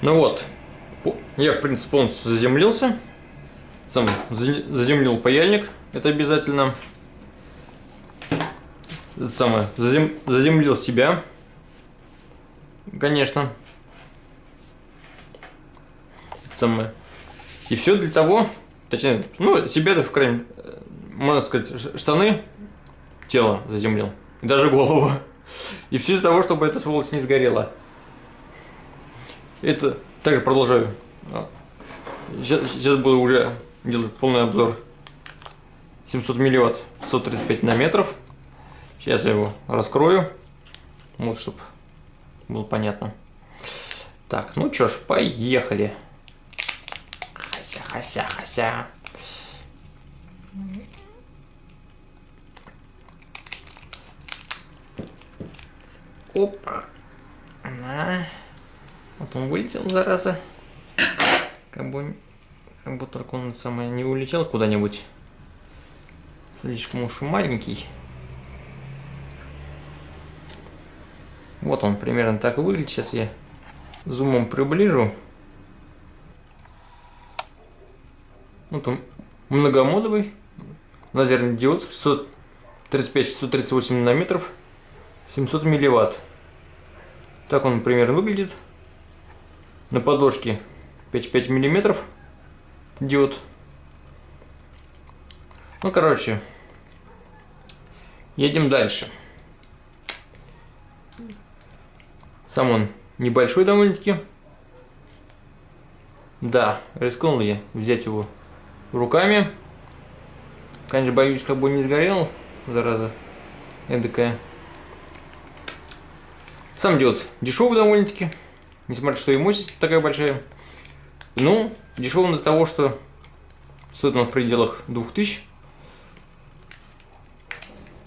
Ну вот, я, в принципе, полностью заземлился. Сам за- заземлил паяльник, это обязательно. Это самое, зазем- заземлил себя, конечно. Это самое. И все для того, точнее, ну, себя-то, в крайнем, э, можно сказать, штаны, тело заземлил, даже голову. И все из-за того, чтобы эта сволочь не сгорела. Это также продолжаю. Сейчас, сейчас буду уже делать полный обзор 700 милливатт 135 нанометров. Сейчас я его раскрою, вот, чтобы было понятно. Так, ну чё ж, поехали. Хася, хася, хася. Опа. На. Вот он вылетел, зараза. Как бы, как бы только он самое не улетел куда-нибудь. Слишком уж маленький. Вот он примерно так выглядит. Сейчас я зумом приближу. Вот он многомодовый. Лазерный диод 635-638 нанометров. 700 милливатт. Так он примерно выглядит. На подложке 5,5 миллиметров диод. Ну, короче, едем дальше. Сам он небольшой довольно-таки. Да, рискнул я взять его руками. Конечно, боюсь, как бы не сгорел, зараза эдакая. Сам диод дешевый довольно-таки, несмотря что и мощность такая большая. Ну, дешевый из-за того, что стоит он в пределах 2000.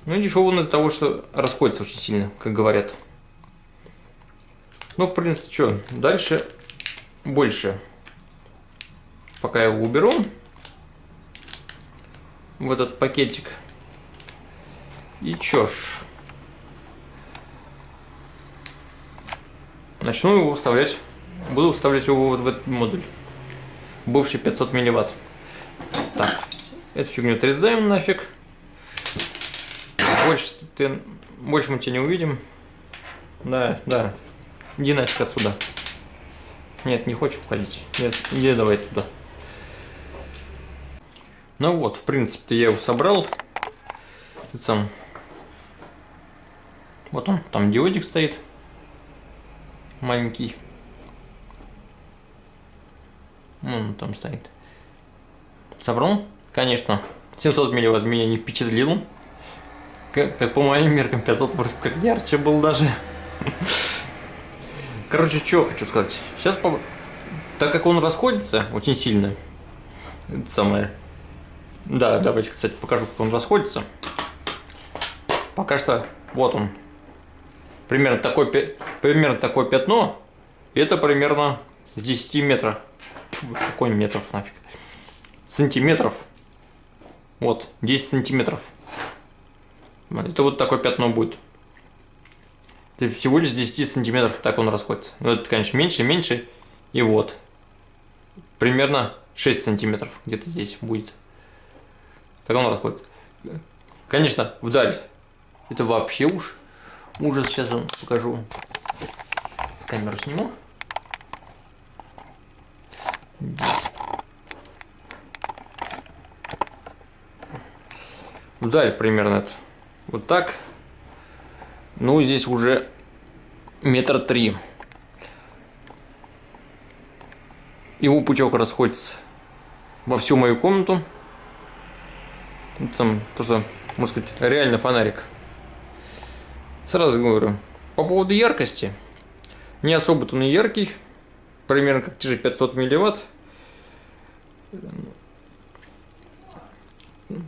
Ну и дешевый из-за того, что расходится очень сильно, как говорят. Ну, в принципе, что, дальше больше. Пока я его уберу в этот пакетик. И чё ж, начну его вставлять, буду вставлять его вот в этот модуль, бывший 500 милливатт. Так, эту фигню отрезаем нафиг. Больше, ты, больше мы тебя не увидим. Да, да, иди нафиг отсюда. Нет, не хочешь уходить. Нет, иди давай туда. Ну вот, в принципе, я его собрал. Сам. Вот он, там диодик стоит. Маленький. Он там стоит. Собрал? Конечно. 700 милливатт меня не впечатлил. Как, как по моим меркам 500 вроде как ярче был даже. Короче, что хочу сказать. Сейчас, по... так как он расходится очень сильно, это самое, да, давайте, кстати, покажу, как он расходится. Пока что, вот он. Примерно такое, примерно такое пятно. Это примерно с 10 метров. Фу, какой метров нафиг. Сантиметров. Вот, 10 сантиметров. Это вот такое пятно будет. Это всего лишь 10 сантиметров так он расходится. Ну, это, конечно, меньше, меньше. И вот. Примерно 6 сантиметров где-то здесь будет. Так он расходится. Конечно, вдаль. Это вообще уж ужас. Сейчас я покажу. Камеру сниму. Здесь. Вдаль примерно это. Вот так. Ну, здесь уже метр три. Его пучок расходится во всю мою комнату. Это сам, то, что, можно сказать, реально фонарик. Сразу говорю, по поводу яркости. Не особо-то он яркий. Примерно как те же 500 милливатт.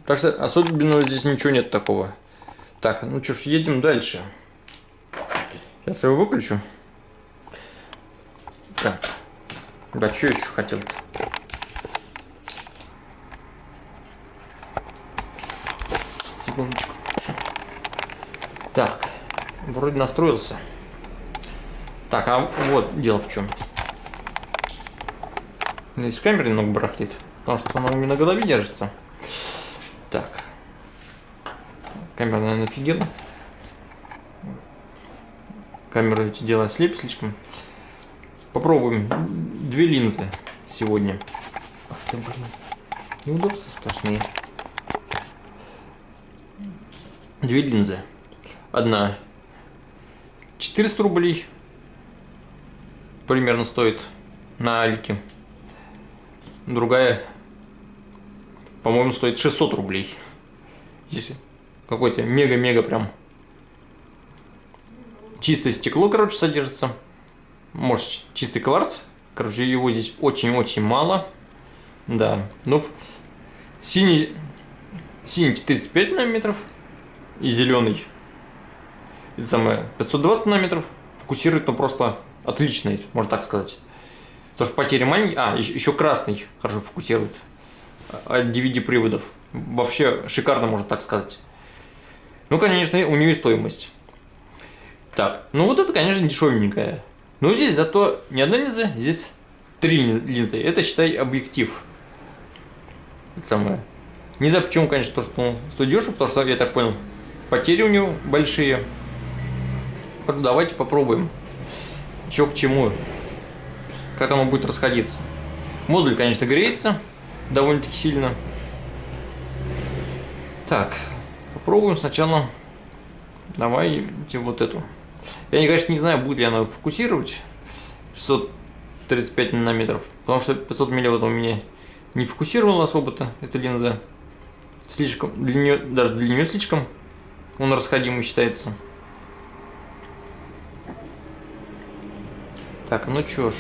Так что особенного здесь ничего нет такого. Так, ну что ж, едем дальше. Сейчас я его выключу. Так. Да, что еще хотел? -то? Секундочку. Так, вроде настроился. Так, а вот дело в чем. Здесь камера немного барахлит, потому что она у меня на голове держится. Так. Камера, наверное, офигела. Камера эти дела слеп слишком. Попробуем две линзы сегодня. Ах ты, блин. Неудобства сплошные. Две линзы. Одна 400 рублей примерно стоит на Алике. Другая, по-моему, стоит 600 рублей. Здесь какой-то мега-мега прям чистое стекло, короче, содержится. Может, чистый кварц. Короче, его здесь очень-очень мало. Да. Ну, синий, синий 45 нанометров и зеленый это самое 520 нанометров. Фокусирует, ну, просто отличный, можно так сказать. Потому что потери маленькие. А, еще, красный хорошо фокусирует. От DVD приводов. Вообще шикарно, можно так сказать. Ну, конечно, у нее стоимость. Так, ну вот это, конечно, дешевенькая. Но здесь зато не одна линза, здесь три линзы. Это, считай, объектив. Это самое. Не знаю, почему, конечно, то, что он стоит потому что, я так понял, потери у него большие. Давайте попробуем. Че к чему. Как оно будет расходиться. Модуль, конечно, греется довольно-таки сильно. Так, попробуем сначала. Давайте вот эту. Я, конечно, не знаю, будет ли она фокусировать 635 нанометров, потому что 500 миллиметров у меня не фокусировала особо-то эта линза. Слишком, для нее, даже для нее слишком он расходимый считается. Так, ну чё ж,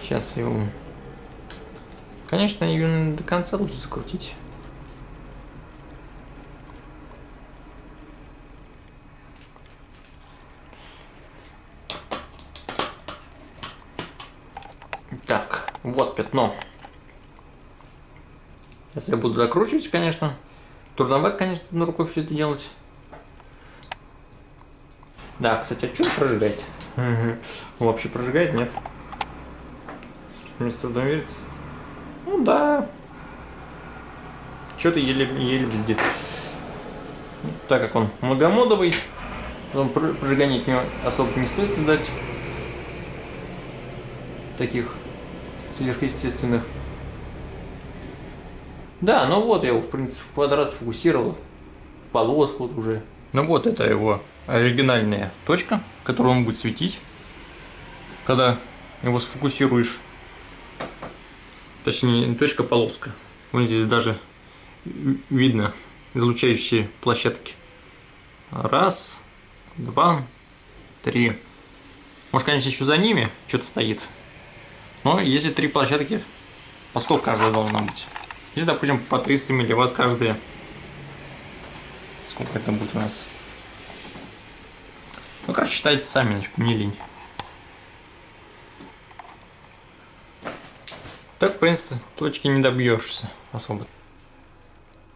сейчас его... Конечно, ее до конца лучше закрутить. Так, вот пятно. Сейчас я буду закручивать, конечно. Трудновато, конечно, на рукой все это делать. Да, кстати, а что прожигает? Вообще прожигает, нет? Мне с трудом верится. Ну да. Что-то еле, еле везде. Так как он многомодовый, он прожигание от него особо не стоит ждать. Таких сверхъестественных. Да, ну вот я его, в принципе, в квадрат сфокусировал. В полоску вот уже. Ну вот это его оригинальная точка, которую он будет светить, когда его сфокусируешь. Точнее, не точка, а полоска. Вот здесь даже видно излучающие площадки. Раз, два, три. Может, конечно, еще за ними что-то стоит. Но если три площадки, по 100 каждая должна быть. Здесь, допустим, по 300 милливатт каждая. Сколько это будет у нас? Ну, короче, считайте сами, мне лень. Так, в принципе, точки не добьешься особо.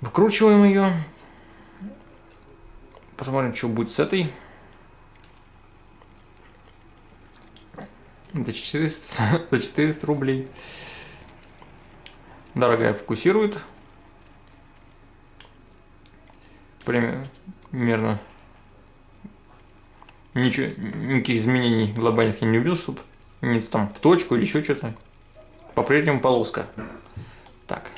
Выкручиваем ее. Посмотрим, что будет с этой. За 400, за 400 рублей. Дорогая фокусирует. Примерно ничего, никаких изменений глобальных я не увидел, чтобы не там в точку или еще что-то. По-прежнему полоска. Так.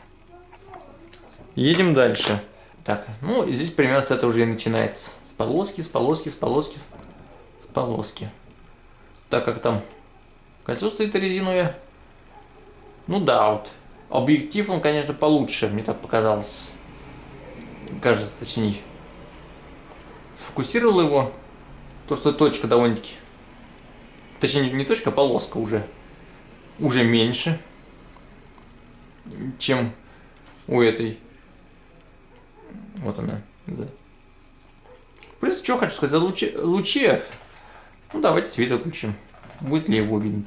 Едем дальше. Так, ну здесь примерно с этого уже и начинается. С полоски, с полоски, с полоски, с полоски. Так как там кольцо стоит резиновое. Ну да, вот. Объектив он, конечно, получше, мне так показалось. Кажется, точнее. Сфокусировал его то, что точка довольно-таки... Точнее, не точка, а полоска уже. Уже меньше, чем у этой. Вот она. Да. Принципе, что хочу сказать, луче, луче. Ну, давайте свет выключим. Будет ли его видно?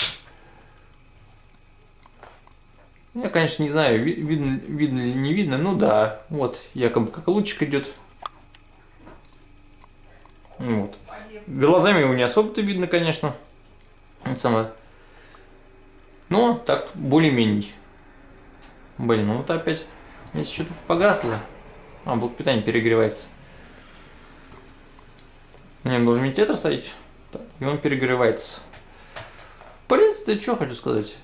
Я, конечно, не знаю, видно, видно или не видно. Ну да, вот, якобы как лучик идет. Вот. Глазами его не особо-то видно, конечно. Это самое. Но так более-менее. Блин, ну вот опять, если что-то погасло, а блок питания перегревается. Мне должен медиатор стоять, и он перегревается. В принципе, что хочу сказать.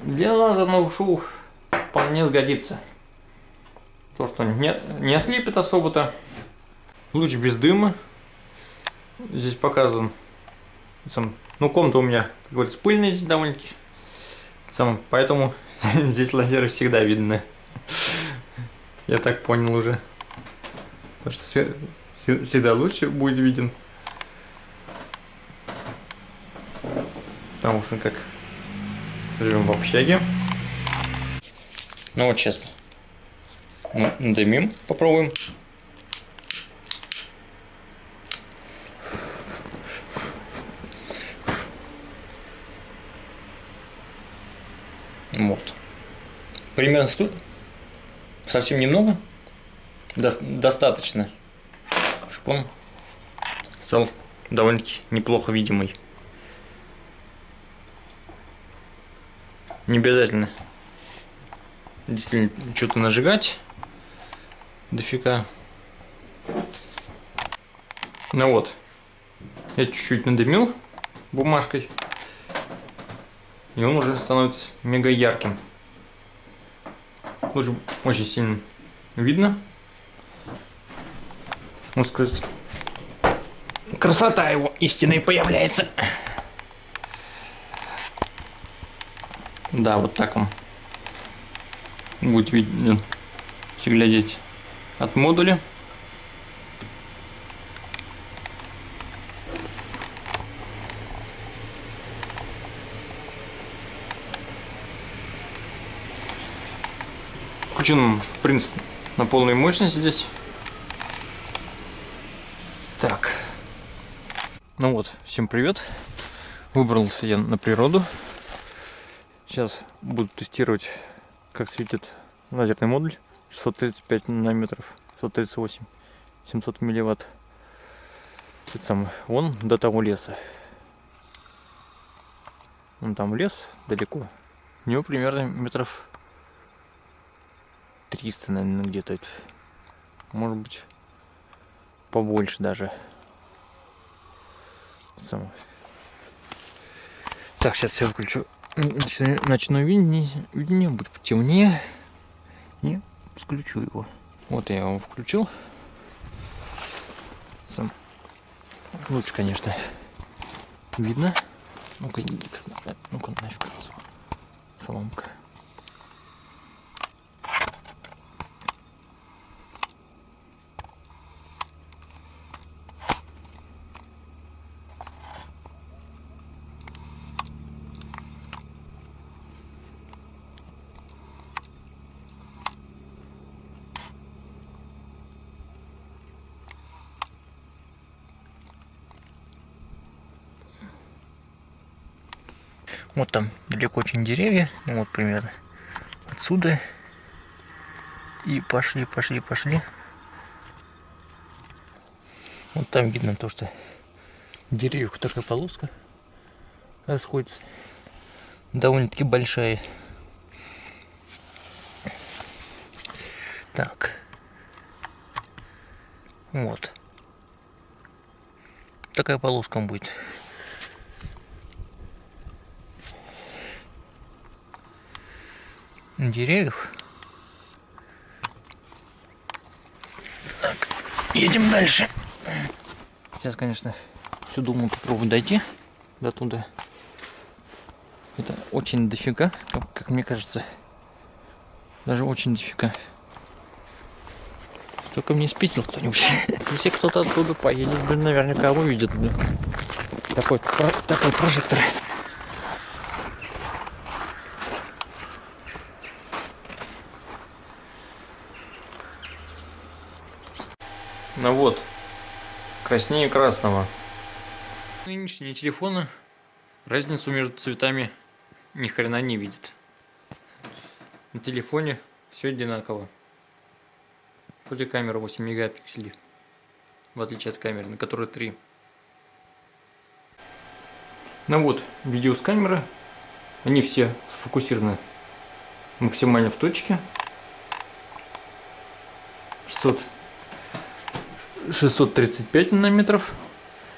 Для лазерного шоу вполне сгодится. То, что не, не ослепит особо-то. Луч без дыма. Здесь показан. Сам, ну, комната у меня, как говорится, пыльная здесь довольно-таки. Сам, поэтому здесь лазеры всегда видны. Я так понял уже. Потому что всегда лучше будет виден. Потому что как живем в общаге. Ну вот честно. Надымим, попробуем. Вот. Примерно сту... совсем немного. До... Достаточно. Чтобы он стал довольно-таки неплохо видимый. Не обязательно действительно что-то нажигать дофига. Ну вот, я чуть-чуть надымил бумажкой, и он уже становится мега ярким. Лучше очень сильно видно. Можно сказать, красота его истинной появляется. Да, вот так он будет видно, если глядеть от модуля. Включен, в принципе, на полной мощности здесь. Так. Ну вот, всем привет. Выбрался я на природу. Сейчас буду тестировать, как светит лазерный модуль. 635 нанометров, 138, 700 милливатт. Это сам, вон до того леса. Вон там лес далеко. У него примерно метров 300, наверное, где-то. Может быть, побольше даже. Сам. Так, сейчас я выключу ночное видение, видение будет потемнее. И включу его. Вот я его включил. Сам лучше, конечно, видно. Ну-ка, ну-ка нафиг соломка. Вот там далеко очень деревья, ну вот примерно отсюда. И пошли, пошли, пошли. Вот там видно то, что деревьев такая полоска расходится. Довольно-таки большая. Так. Вот. Такая полоска будет. Деревьев. Так, едем дальше. Сейчас, конечно, всю думаю попробую дойти до туда. Это очень дофига, как, как мне кажется. Даже очень дофига. Только мне спитил кто-нибудь. Если кто-то оттуда поедет, блин, наверняка увидит, блин. Такой, такой прожектор. Ну вот, краснее красного. Нынешние телефоны разницу между цветами ни хрена не видят. На телефоне все одинаково. Вроде камера 8 мегапикселей, в отличие от камеры, на которой 3. Ну вот, видео с камеры Они все сфокусированы максимально в точке. 600, 635 нанометров,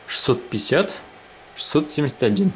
650, 671.